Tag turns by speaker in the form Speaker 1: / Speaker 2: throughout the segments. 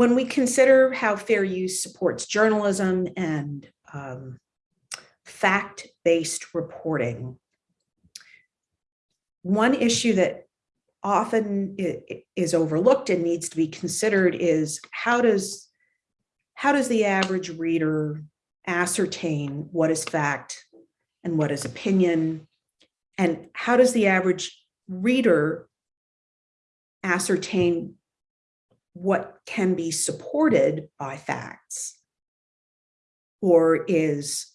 Speaker 1: when we consider how fair use supports journalism and um, fact-based reporting, one issue that often is overlooked and needs to be considered is how does how does the average reader ascertain what is fact and what is opinion? And how does the average reader ascertain what can be supported by facts or is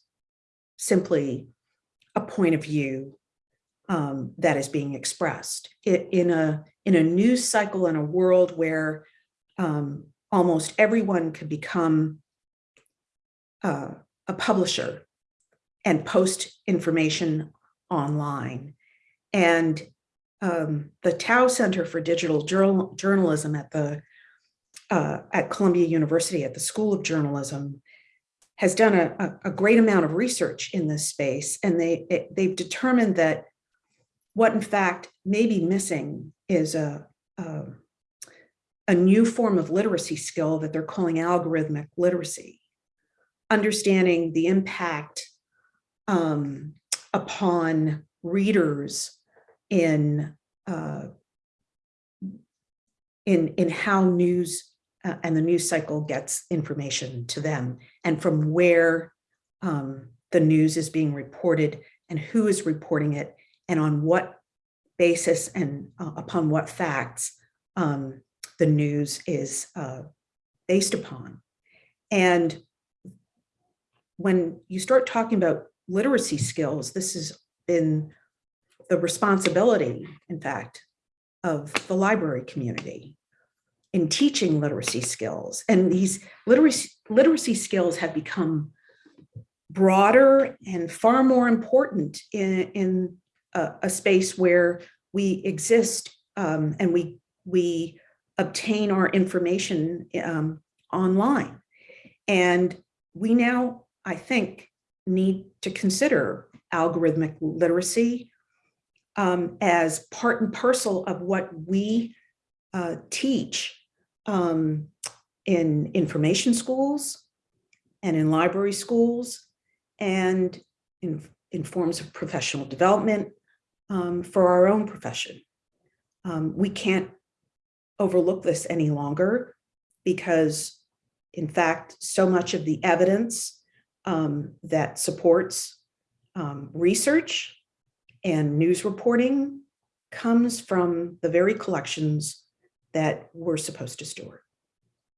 Speaker 1: simply a point of view um, that is being expressed I- in a in a news cycle in a world where um, almost everyone could become uh, a publisher and post information online. And um, the Tow Center for Digital Journal Journalism at the uh, at Columbia University at the School of Journalism has done a, a, great amount of research in this space, and they it- they've determined that what in fact may be missing is a, a a new form of literacy skill that they're calling algorithmic literacy, understanding the impact um, upon readers in uh, in in how news uh, and the news cycle gets information to them and from where um, the news is being reported and who is reporting it and on what basis and uh, upon what facts um, the news is uh, based upon. And when you start talking about literacy skills, this has been the responsibility, in fact, of the library community in teaching literacy skills. And these literacy, literacy skills have become broader and far more important in, in a, a space where we exist um, and we, we obtain our information um, online. And we now, I think, need to consider algorithmic literacy um, as part and parcel of what we uh, teach um, in information schools and in library schools and in, in forms of professional development um, for our own profession. Um, we can't overlook this any longer because in fact, so much of the evidence um, that supports um, research and news reporting comes from the very collections that we're supposed to store.